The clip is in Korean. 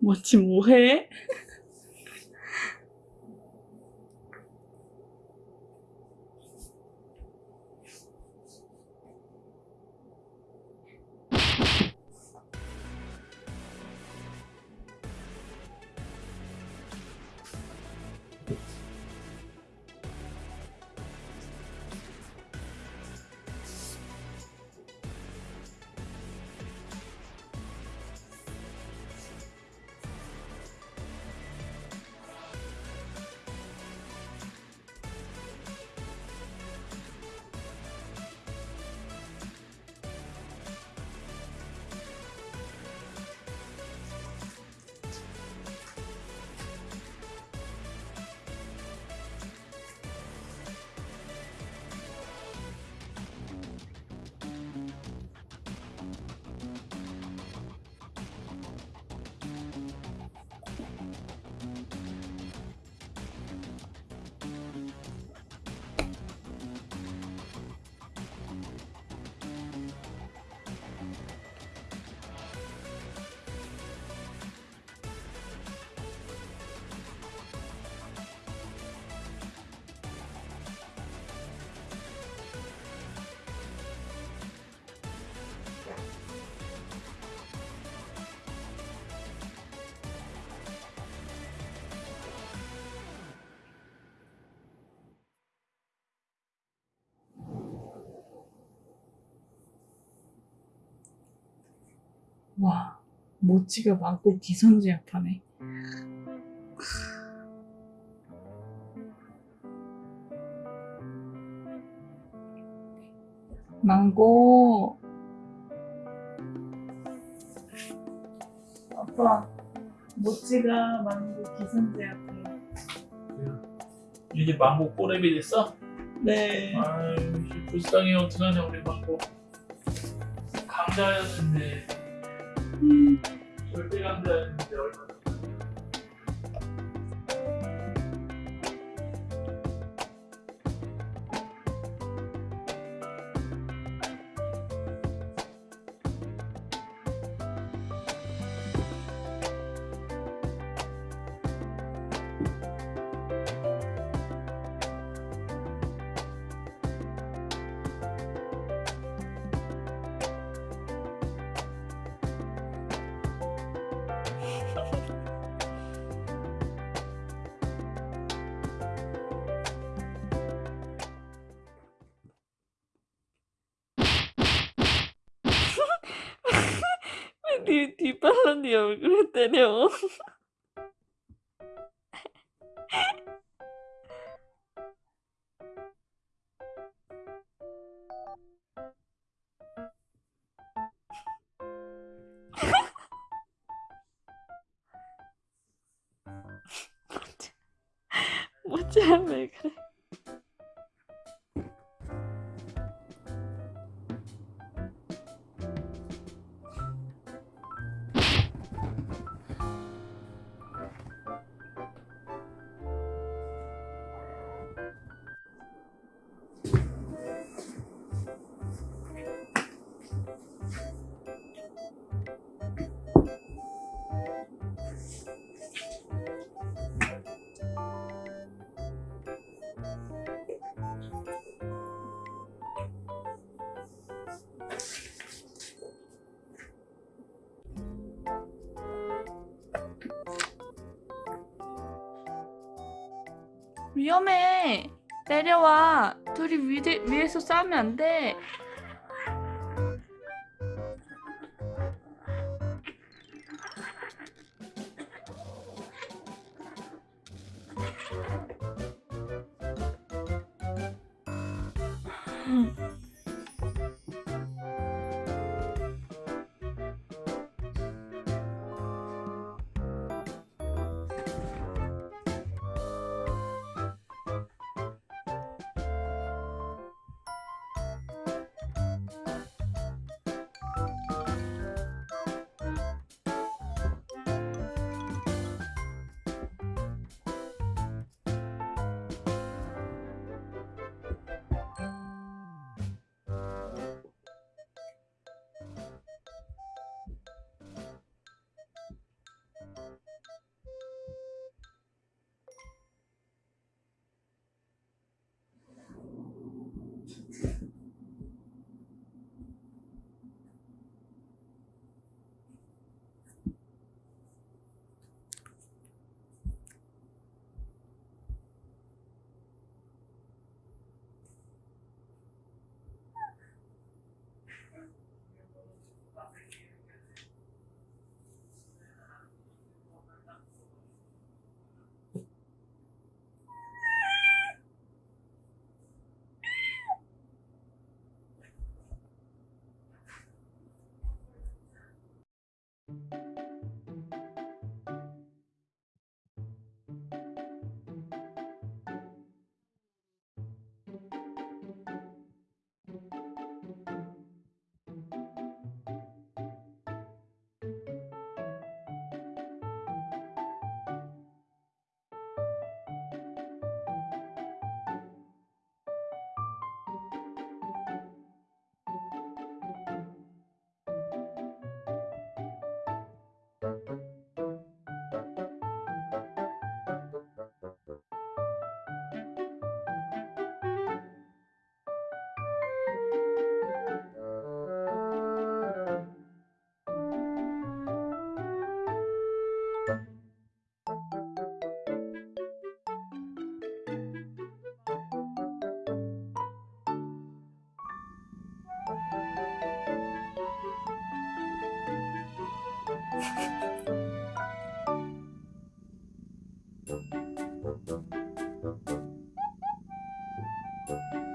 뭐지 뭐해? 와 모찌가 많고 기선제압하네. 망고 아빠 모찌가 망고 기선제압해. 이제 망고 꼬레비 됐어? 네. 아유 불쌍해 어떡하냐 우리 망고 강자였는데 음, 절대 강자 네 뒷발로 네 얼굴에 때려. 모찌야 왜 그래? 위험해 내려와 둘이 위대, 위에서 싸우면 안돼 음. Thank